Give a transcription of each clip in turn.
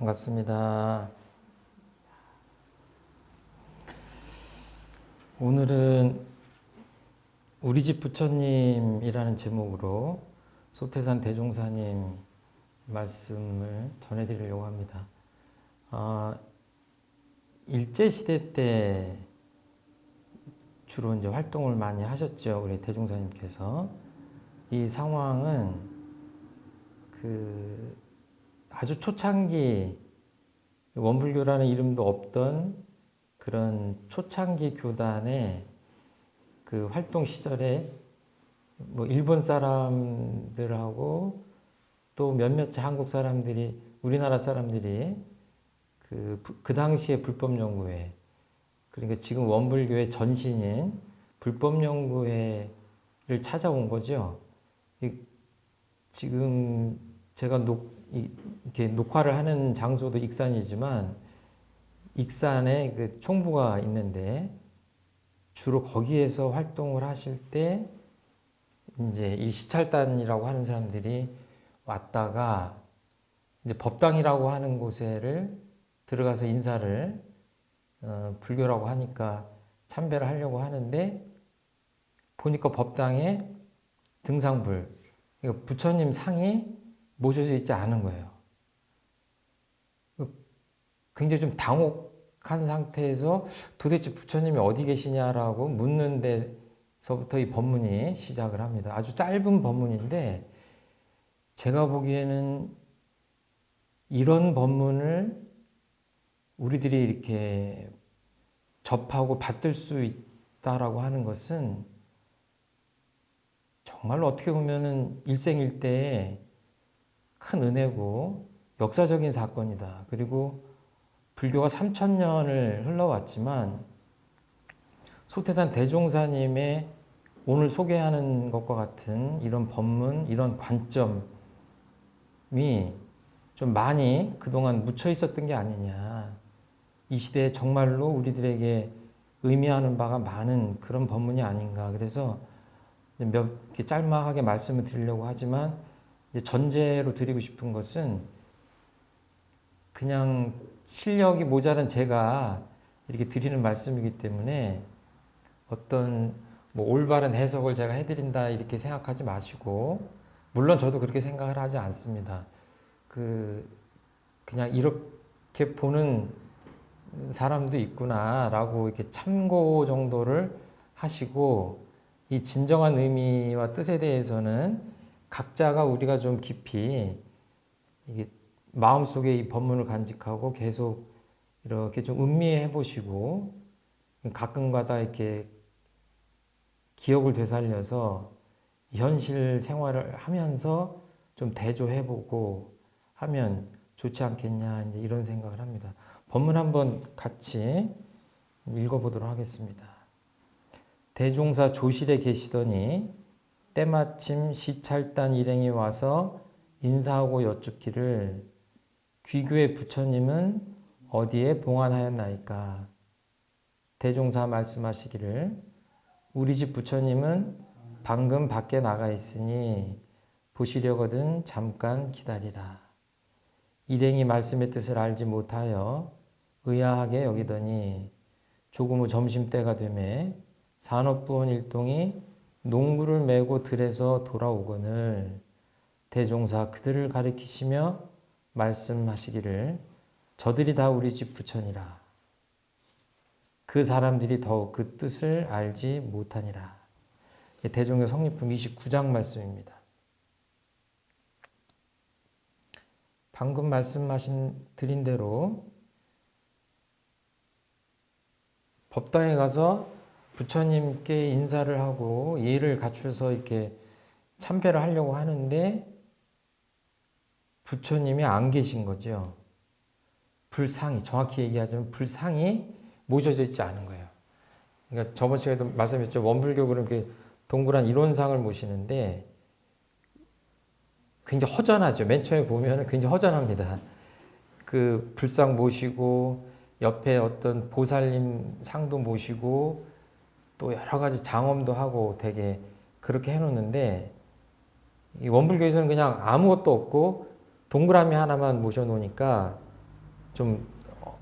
반갑습니다. 오늘은 우리 집 부처님이라는 제목으로 소태산 대종사님 말씀을 전해드리려고 합니다. 어, 일제시대 때 주로 이제 활동을 많이 하셨죠. 우리 대종사님께서. 이 상황은 그 아주 초창기 원불교라는 이름도 없던 그런 초창기 교단의 그 활동 시절에 뭐 일본 사람들하고 또 몇몇 한국 사람들이 우리나라 사람들이 그, 그 당시에 불법연구회 그러니까 지금 원불교의 전신인 불법연구회를 찾아온 거죠. 지금 제가 녹, 이렇게 녹화를 하는 장소도 익산이지만 익산에 그 총부가 있는데 주로 거기에서 활동을 하실 때 이제 이 시찰단이라고 하는 사람들이 왔다가 이제 법당이라고 하는 곳에를 들어가서 인사를 어, 불교라고 하니까 참배를 하려고 하는데 보니까 법당에 등상불 부처님 상이 모셔져 있지 않은 거예요. 굉장히 좀 당혹한 상태에서 도대체 부처님이 어디 계시냐라고 묻는 데서부터 이 법문이 시작을 합니다. 아주 짧은 법문인데 제가 보기에는 이런 법문을 우리들이 이렇게 접하고 받들 수 있다라고 하는 것은 정말로 어떻게 보면은 일생일대에 큰 은혜고 역사적인 사건이다. 그리고 불교가 3천년을 흘러왔지만 소태산 대종사님의 오늘 소개하는 것과 같은 이런 법문, 이런 관점이 좀 많이 그동안 묻혀 있었던 게 아니냐. 이 시대에 정말로 우리들에게 의미하는 바가 많은 그런 법문이 아닌가. 그래서 몇 짤막하게 말씀을 드리려고 하지만 전제로 드리고 싶은 것은 그냥 실력이 모자란 제가 이렇게 드리는 말씀이기 때문에 어떤 뭐 올바른 해석을 제가 해드린다 이렇게 생각하지 마시고 물론 저도 그렇게 생각을 하지 않습니다. 그 그냥 이렇게 보는 사람도 있구나라고 이렇게 참고 정도를 하시고 이 진정한 의미와 뜻에 대해서는 각자가 우리가 좀 깊이 마음속에 이 법문을 간직하고 계속 이렇게 좀 음미해 보시고 가끔가다 이렇게 기억을 되살려서 현실 생활을 하면서 좀 대조해 보고 하면 좋지 않겠냐 이제 이런 생각을 합니다. 법문 한번 같이 읽어보도록 하겠습니다. 대종사 조실에 계시더니 때마침 시찰단 일행이 와서 인사하고 여쭙기를 귀교의 부처님은 어디에 봉안하였나이까? 대종사 말씀하시기를 우리 집 부처님은 방금 밖에 나가 있으니 보시려거든 잠깐 기다리라. 일행이 말씀의 뜻을 알지 못하여 의아하게 여기더니 조금 후 점심때가 되매 산업부원 일동이 농구를 메고 들에서 돌아오거늘 대종사 그들을 가리키시며 말씀하시기를 저들이 다 우리 집 부처니라. 그 사람들이 더욱 그 뜻을 알지 못하니라. 대종교 성립품 29장 말씀입니다. 방금 말씀하신 드린 대로 법당에 가서 부처님께 인사를 하고 예를 갖춰서 이렇게 참배를 하려고 하는데 부처님이 안 계신 거죠. 불상이 정확히 얘기하자면 불상이 모셔져 있지 않은 거예요. 그러니까 저번 시간에도 말씀했죠. 원불교 그렇게 동그란 이론상을 모시는데 굉장히 허전하죠. 맨 처음에 보면 굉장히 허전합니다. 그 불상 모시고 옆에 어떤 보살님 상도 모시고 또 여러 가지 장엄도 하고 되게 그렇게 해놓는데 원불교에서는 그냥 아무것도 없고 동그라미 하나만 모셔놓으니까 좀, 어,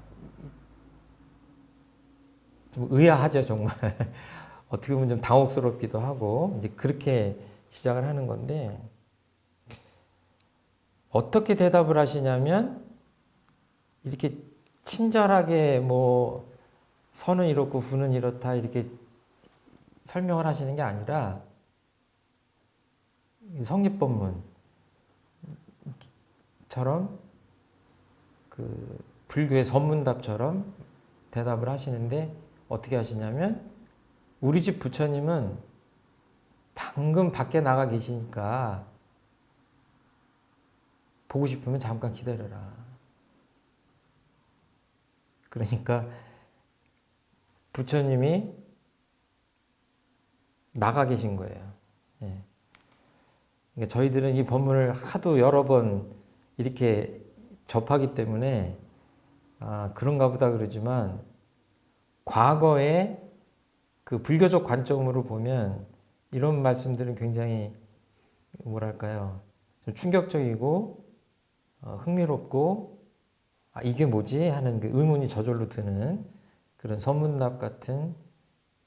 좀 의아하죠, 정말. 어떻게 보면 좀 당혹스럽기도 하고, 이제 그렇게 시작을 하는 건데, 어떻게 대답을 하시냐면, 이렇게 친절하게 뭐, 선은 이렇고 후는 이렇다, 이렇게 설명을 하시는 게 아니라, 성립법문처럼 그 불교의 선문답처럼 대답을 하시는데 어떻게 하시냐면 우리 집 부처님은 방금 밖에 나가 계시니까 보고 싶으면 잠깐 기다려라. 그러니까 부처님이 나가 계신 거예요. 예. 그러니까 저희들은 이 법문을 하도 여러 번 이렇게 접하기 때문에 아, 그런가 보다 그러지만 과거에 그 불교적 관점으로 보면 이런 말씀들은 굉장히 뭐랄까요 좀 충격적이고 어, 흥미롭고 아, 이게 뭐지 하는 그 의문이 저절로 드는 그런 선문답 같은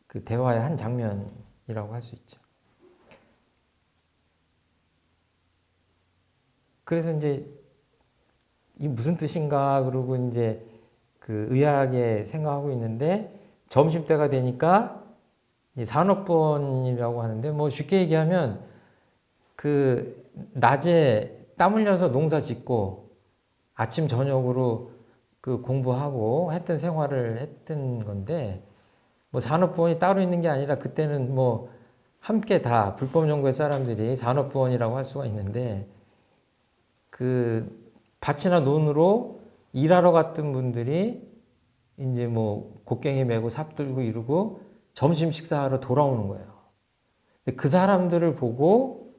그 대화의 한 장면 이라고 할 수 있죠. 그래서 이제 이 무슨 뜻인가 그러고 이제 그 의아하게 생각하고 있는데 점심 때가 되니까 산업본이라고 하는데 뭐 쉽게 얘기하면 그 낮에 땀 흘려서 농사 짓고 아침 저녁으로 그 공부하고 했던 생활을 했던 건데 뭐 산업부원이 따로 있는 게 아니라 그때는 뭐 함께 다 불법 연구의 사람들이 산업부원이라고 할 수가 있는데 그 밭이나 논으로 일하러 갔던 분들이 이제 뭐 곡괭이 메고 삽 들고 이러고 점심 식사하러 돌아오는 거예요. 그 사람들을 보고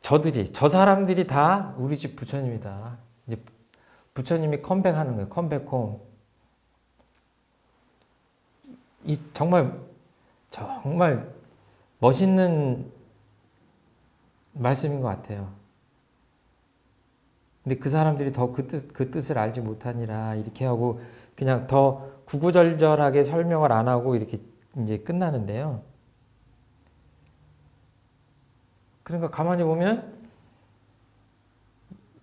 저들이 저 사람들이 다 우리 집 부처님이다. 이제 부처님이 컴백하는 거예요. 컴백홈. 이 정말 정말 멋있는 말씀인 것 같아요. 근데 그 사람들이 더 그 뜻, 그 뜻을 알지 못하니라 이렇게 하고 그냥 더 구구절절하게 설명을 안 하고 이렇게 이제 끝나는데요. 그러니까 가만히 보면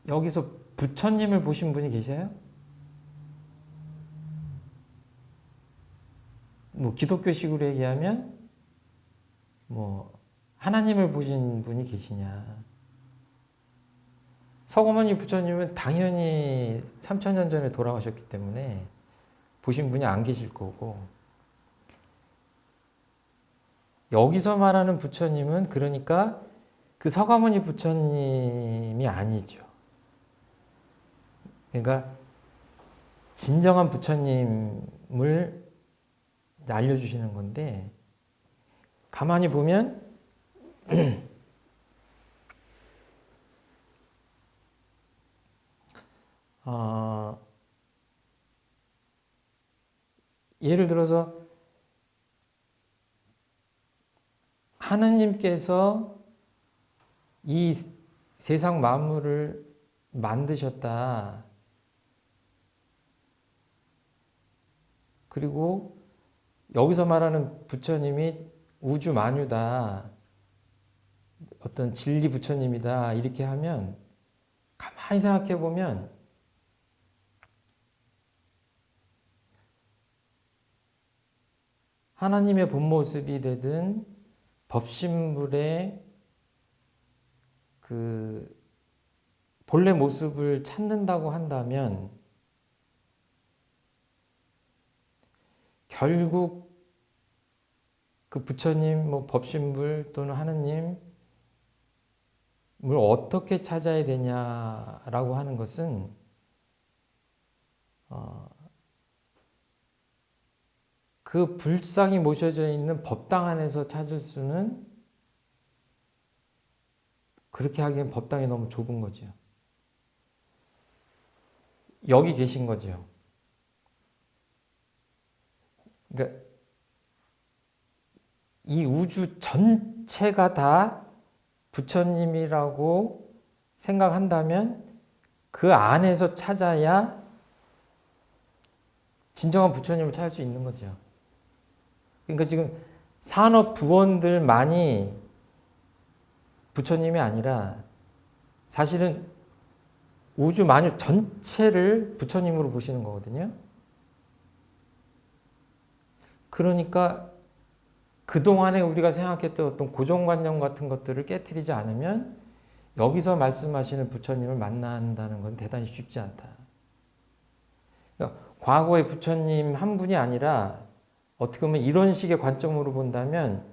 여기서 부처님을 보신 분이 계세요? 뭐 기독교식으로 얘기하면 뭐 하나님을 보신 분이 계시냐. 서거머니 부처님은 당연히 3천년 전에 돌아가셨기 때문에 보신 분이 안 계실 거고 여기서 말하는 부처님은 그러니까 그 서가모니 부처님이 아니죠. 그러니까 진정한 부처님을 알려주시는 건데 가만히 보면 어, 예를 들어서 하느님께서 이 세상 만물을 만드셨다. 그리고 여기서 말하는 부처님이 우주 만유다. 어떤 진리 부처님이다. 이렇게 하면 가만히 생각해 보면 하나님의 본 모습이 되든 법신물의 그 본래 모습을 찾는다고 한다면 결국 그 부처님, 뭐 법신불 또는 하느님을 어떻게 찾아야 되냐라고 하는 것은 어, 그 불상이 모셔져 있는 법당 안에서 찾을 수는 그렇게 하기엔 법당이 너무 좁은 거죠. 여기 계신 거죠. 그러니까 이 우주 전체가 다 부처님이라고 생각한다면 그 안에서 찾아야 진정한 부처님을 찾을 수 있는 거죠. 그러니까 지금 산업 부원들만이 부처님이 아니라 사실은 우주 만유 전체를 부처님으로 보시는 거거든요. 그러니까 그동안에 우리가 생각했던 어떤 고정관념 같은 것들을 깨뜨리지 않으면 여기서 말씀하시는 부처님을 만난다는 건 대단히 쉽지 않다. 그러니까 과거의 부처님 한 분이 아니라 어떻게 보면 이런 식의 관점으로 본다면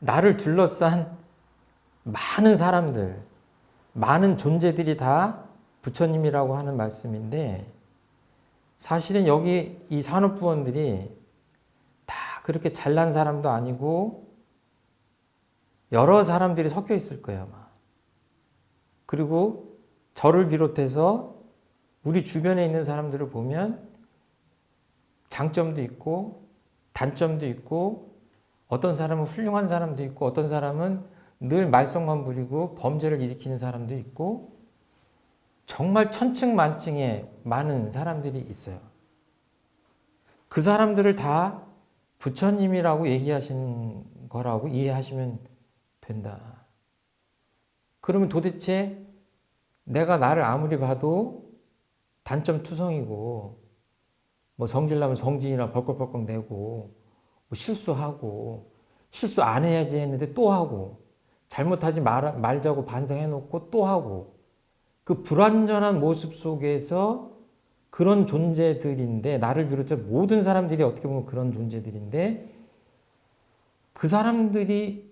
나를 둘러싼 많은 사람들, 많은 존재들이 다 부처님이라고 하는 말씀인데 사실은 여기 이 산업부원들이 다 그렇게 잘난 사람도 아니고 여러 사람들이 섞여 있을 거예요 아마. 그리고 저를 비롯해서 우리 주변에 있는 사람들을 보면 장점도 있고 단점도 있고 어떤 사람은 훌륭한 사람도 있고 어떤 사람은 늘 말썽만 부리고 범죄를 일으키는 사람도 있고 정말 천층만층의 많은 사람들이 있어요. 그 사람들을 다 부처님이라고 얘기하시는 거라고 이해하시면 된다. 그러면 도대체 내가 나를 아무리 봐도 단점 투성이고 뭐 성질나면 성질이나 벌컥벌컥 내고 뭐 실수하고 실수 안 해야지 했는데 또 하고 잘못하지 말, 말자고 반성해놓고 또 하고 그 불완전한 모습 속에서 그런 존재들인데 나를 비롯해 모든 사람들이 어떻게 보면 그런 존재들인데 그 사람들이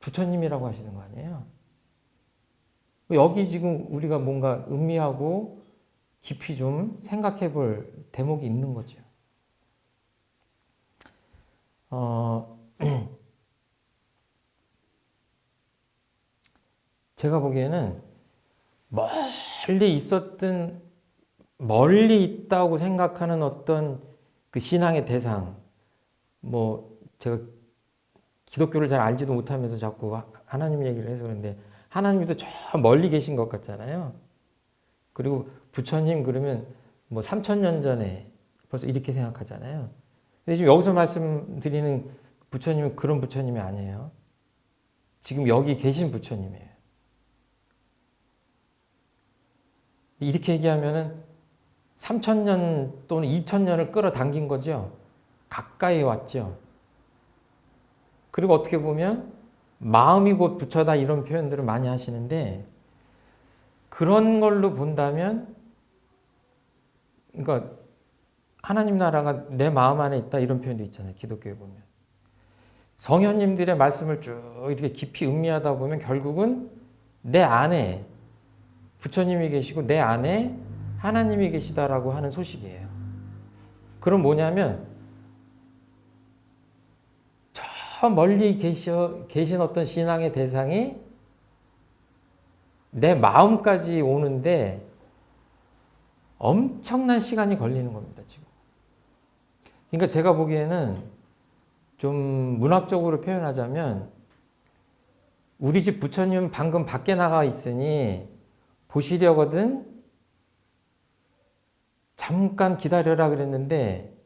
부처님이라고 하시는 거 아니에요? 여기 지금 우리가 뭔가 음미하고 깊이 좀 생각해 볼 대목이 있는 거죠. 어, 제가 보기에는 멀리 있었던 멀리 있다고 생각하는 어떤 그 신앙의 대상 뭐 제가 기독교를 잘 알지도 못하면서 자꾸 하나님 얘기를 해서 그런데 하나님도 저 멀리 계신 것 같잖아요. 그리고 부처님 그러면 뭐 3천 년 전에 벌써 이렇게 생각하잖아요. 근데 지금 여기서 말씀드리는 부처님은 그런 부처님이 아니에요. 지금 여기 계신 부처님이에요. 이렇게 얘기하면은 3천년 또는 2천년을 끌어당긴 거죠. 가까이 왔죠. 그리고 어떻게 보면 마음이 곧 부처다 이런 표현들을 많이 하시는데 그런 걸로 본다면 그러니까 하나님 나라가 내 마음 안에 있다 이런 표현도 있잖아요. 기독교에 보면. 성현님들의 말씀을 쭉 이렇게 깊이 음미하다 보면 결국은 내 안에 부처님이 계시고 내 안에 하나님이 계시다라고 하는 소식이에요. 그럼 뭐냐면 저 멀리 계셔, 계신 어떤 신앙의 대상이 내 마음까지 오는데 엄청난 시간이 걸리는 겁니다, 지금. 그러니까 제가 보기에는 좀 문학적으로 표현하자면 우리 집 부처님 방금 밖에 나가 있으니 보시려거든 잠깐 기다려라 그랬는데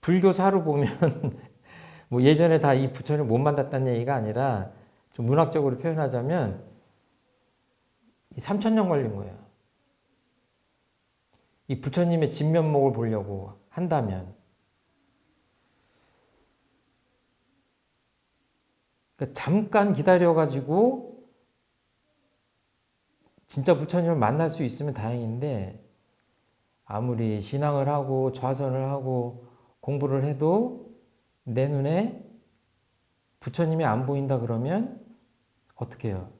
불교사로 보면 뭐 예전에 다 이 부처를 못 만났다는 얘기가 아니라 좀 문학적으로 표현하자면 3천년 걸린 거예요. 이 부처님의 진면목을 보려고 한다면 그러니까 잠깐 기다려가지고 진짜 부처님을 만날 수 있으면 다행인데 아무리 신앙을 하고 좌선을 하고 공부를 해도 내 눈에 부처님이 안 보인다 그러면 어떻게 해요?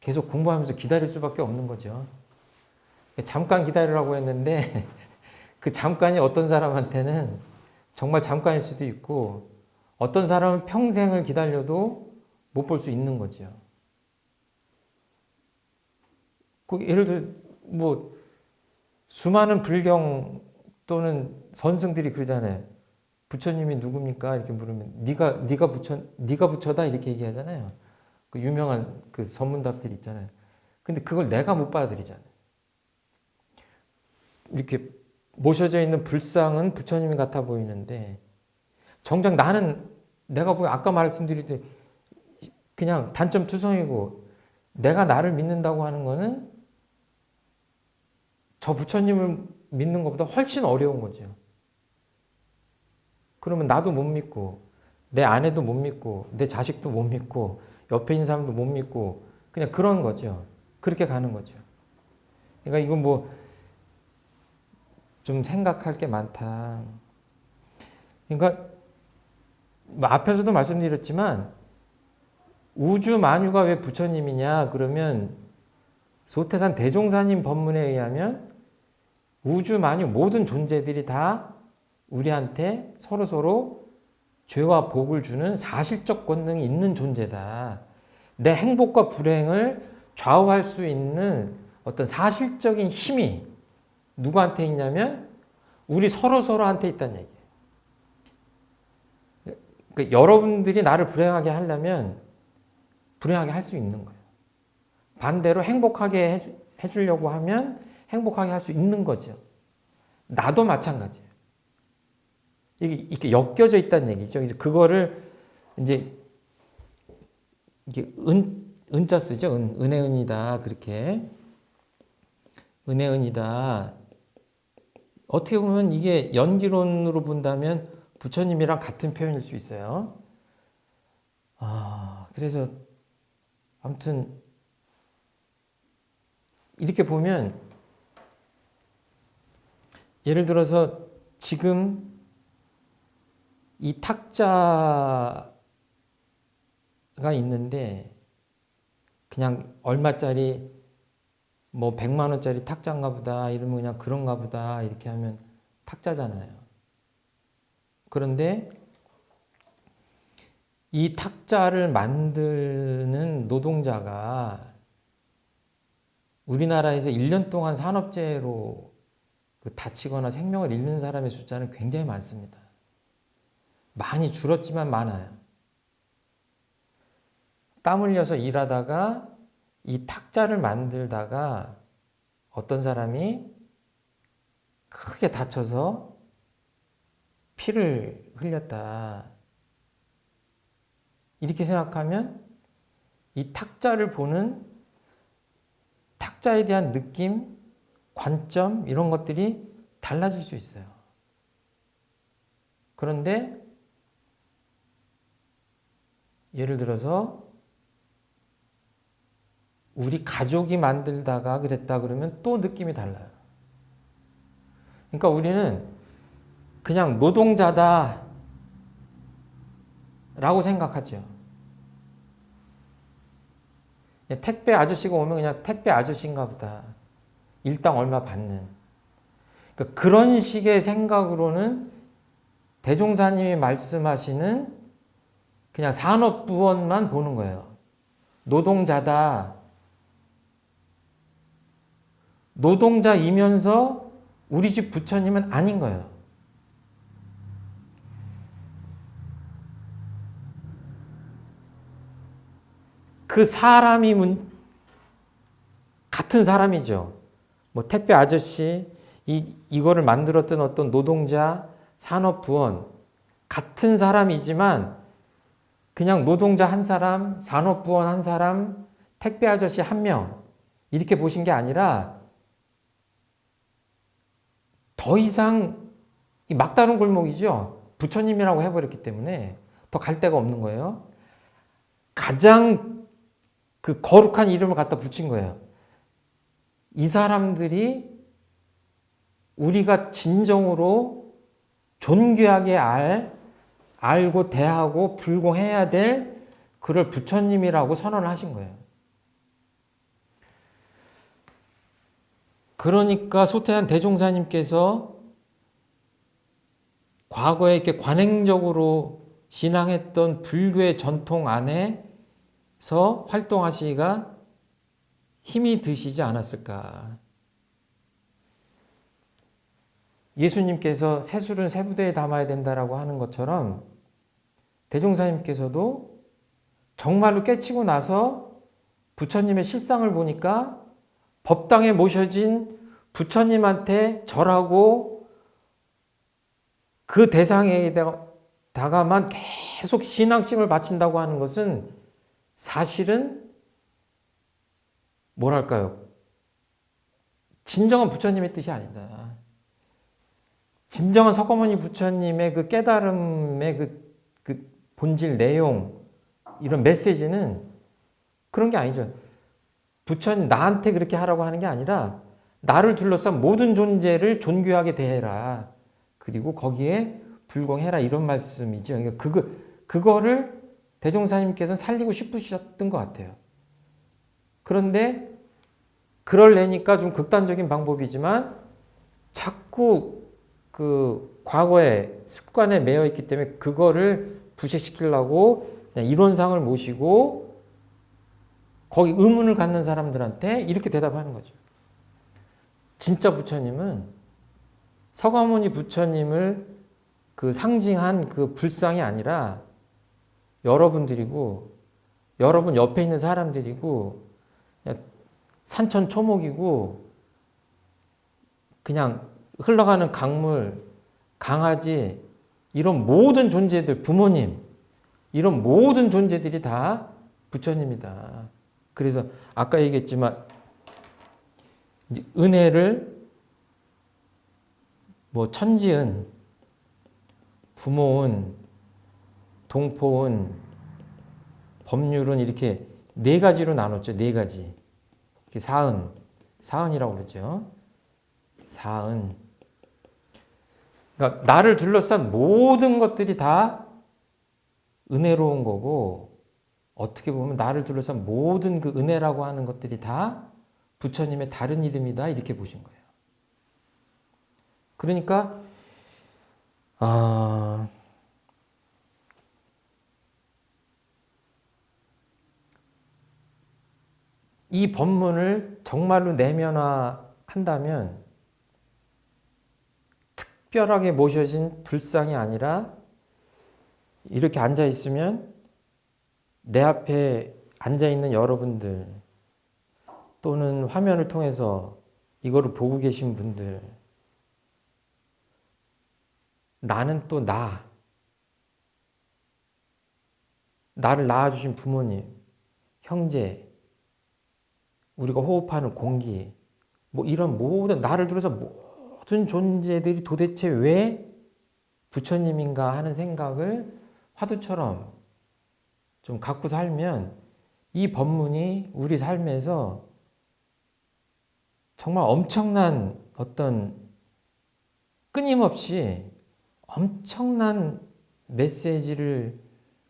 계속 공부하면서 기다릴 수밖에 없는 거죠. 잠깐 기다리라고 했는데 그 잠깐이 어떤 사람한테는 정말 잠깐일 수도 있고 어떤 사람은 평생을 기다려도 못 볼 수 있는 거죠. 그 예를 들어 뭐 수많은 불경 또는 선승들이 그러잖아요. 부처님이 누굽니까? 이렇게 물으면 네가 네가 부처 네가 부처다 이렇게 얘기하잖아요. 그 유명한 그 전문답들 있잖아요. 근데 그걸 내가 못 받아들이잖아요. 이렇게 모셔져 있는 불상은 부처님 같아 보이는데 정작 나는 내가 보기 아까 말씀드릴 그냥 단점 투성이고 내가 나를 믿는다고 하는 거는 저 부처님을 믿는 것보다 훨씬 어려운 거죠. 그러면 나도 못 믿고 내 아내도 못 믿고 내 자식도 못 믿고 옆에 있는 사람도 못 믿고 그냥 그런 거죠. 그렇게 가는 거죠. 그러니까 이건 뭐 좀 생각할 게 많다. 그러니까 뭐 앞에서도 말씀드렸지만 우주 만유가 왜 부처님이냐 그러면 소태산 대종사님 법문에 의하면 우주 만유 모든 존재들이 다 우리한테 서로 서로 죄와 복을 주는 사실적 권능이 있는 존재다. 내 행복과 불행을 좌우할 수 있는 어떤 사실적인 힘이 누구한테 있냐면 우리 서로 서로한테 있다는 얘기예요. 그러니까 여러분들이 나를 불행하게 하려면 불행하게 할 수 있는 거예요. 반대로 행복하게 해주려고 하면 행복하게 할 수 있는 거죠. 나도 마찬가지예요. 이게 이렇게 엮여져 있다는 얘기죠. 그래서 그거를 이제 이게 은 은자 쓰죠. 은 은혜 은이다 그렇게 은혜 은이다. 어떻게 보면 이게 연기론으로 본다면 부처님이랑 같은 표현일 수 있어요. 아 그래서 아무튼 이렇게 보면 예를 들어서 지금 이 탁자가 있는데 그냥 얼마짜리 뭐 100만 원짜리 탁자인가 보다 이러면 그냥 그런가 보다 이렇게 하면 탁자잖아요. 그런데 이 탁자를 만드는 노동자가 우리나라에서 1년 동안 산업재해로 그 다치거나 생명을 잃는 사람의 숫자는 굉장히 많습니다. 많이 줄었지만 많아요. 땀 흘려서 일하다가 이 탁자를 만들다가 어떤 사람이 크게 다쳐서 피를 흘렸다. 이렇게 생각하면 이 탁자를 보는 탁자에 대한 느낌, 관점 이런 것들이 달라질 수 있어요. 그런데 예를 들어서 우리 가족이 만들다가 그랬다 그러면 또 느낌이 달라요. 그러니까 우리는 그냥 노동자다 라고 생각하죠. 택배 아저씨가 오면 그냥 택배 아저씨인가 보다. 일당 얼마 받는. 그러니까 그런 식의 생각으로는 대종사님이 말씀하시는 그냥 산업부원만 보는 거예요. 노동자다. 노동자이면서 우리 집 부처님은 아닌 거예요. 그 사람이 문, 같은 사람이죠. 뭐 택배 아저씨, 이, 이거를 만들었던 어떤 노동자, 산업부원, 같은 사람이지만 그냥 노동자 한 사람, 산업부원 한 사람, 택배 아저씨 한 명, 이렇게 보신 게 아니라 더 이상 막다른 골목이죠. 부처님이라고 해버렸기 때문에 더 갈 데가 없는 거예요. 가장 그 거룩한 이름을 갖다 붙인 거예요. 이 사람들이 우리가 진정으로 존귀하게 알, 알고 대하고 불공해야 될 그를 부처님이라고 선언을 하신 거예요. 그러니까 소태한 대종사님께서 과거에 이렇게 관행적으로 신앙했던 불교의 전통 안에서 활동하시기가 힘이 드시지 않았을까. 예수님께서 새술은 새부대에 담아야 된다라고 하는 것처럼 대종사님께서도 정말로 깨치고 나서 부처님의 실상을 보니까 법당에 모셔진 부처님한테 절하고 그 대상에다가만 계속 신앙심을 바친다고 하는 것은 사실은 뭐랄까요? 진정한 부처님의 뜻이 아니다. 진정한 석가모니 부처님의 그 깨달음의 그, 그 본질 내용 이런 메시지는 그런 게 아니죠. 부처님 나한테 그렇게 하라고 하는 게 아니라 나를 둘러싼 모든 존재를 존귀하게 대해라. 그리고 거기에 불공해라 이런 말씀이죠. 그러니까 그거 그거를 대종사님께서는 살리고 싶으셨던 것 같아요. 그런데 그럴래니까 좀 극단적인 방법이지만 자꾸 그 과거의 습관에 매여 있기 때문에 그거를 부식시키려고 이론상을 모시고 거기 의문을 갖는 사람들한테 이렇게 대답하는 거죠. 진짜 부처님은 서가모니 부처님을 그 상징한 그 불상이 아니라 여러분들이고 여러분 옆에 있는 사람들이고 산천 초목이고 그냥 흘러가는 강물, 강아지 이런 모든 존재들 부모님 이런 모든 존재들이 다 부처님이다. 그래서 아까 얘기했지만 은혜를 뭐 천지은, 부모은, 동포은, 법률은 이렇게 네 가지로 나눴죠. 네 가지. 사은, 사은이라고 그러죠. 사은. 그러니까 나를 둘러싼 모든 것들이 다 은혜로운 거고 어떻게 보면 나를 둘러싼 모든 그 은혜라고 하는 것들이 다 부처님의 다른 이름이다 이렇게 보신 거예요. 그러니까 아, 이 법문을 정말로 내면화한다면 특별하게 모셔진 불상이 아니라 이렇게 앉아 있으면 내 앞에 앉아 있는 여러분들 또는 화면을 통해서 이거를 보고 계신 분들 나는 또 나, 나를 낳아주신 부모님, 형제, 우리가 호흡하는 공기, 뭐 이런 모든 나를 들어서 모든 존재들이 도대체 왜 부처님인가 하는 생각을 화두처럼 좀 갖고 살면 이 법문이 우리 삶에서 정말 엄청난 어떤 끊임없이 엄청난 메시지를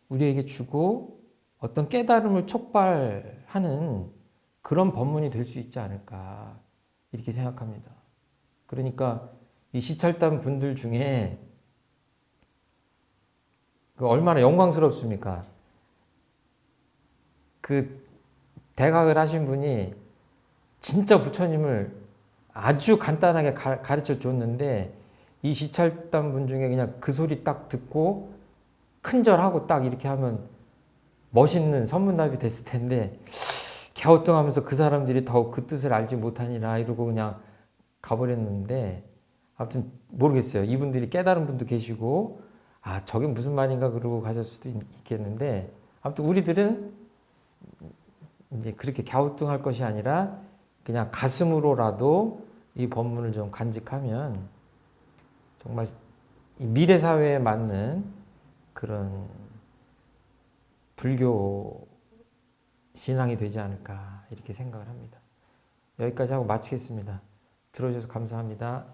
우리에게 주고 어떤 깨달음을 촉발하는 그런 법문이 될 수 있지 않을까 이렇게 생각합니다. 그러니까 이 시찰단 분들 중에 그 얼마나 영광스럽습니까? 그 대각을 하신 분이 진짜 부처님을 아주 간단하게 가 르쳐 줬는데 이 시찰단 분 중에 그냥 그 소리 딱 듣고 큰절하고 딱 이렇게 하면 멋있는 선문답이 됐을 텐데 갸우뚱하면서 그 사람들이 더욱 그 뜻을 알지 못하니라 이러고 그냥 가버렸는데 아무튼 모르겠어요. 이분들이 깨달은 분도 계시고 아 저게 무슨 말인가 그러고 가실 수도 있겠는데 아무튼 우리들은 이제 그렇게 갸우뚱할 것이 아니라 그냥 가슴으로라도 이 법문을 좀 간직하면 정말 미래 사회에 맞는 그런 불교 신앙이 되지 않을까 이렇게 생각을 합니다. 여기까지 하고 마치겠습니다. 들어주셔서 감사합니다.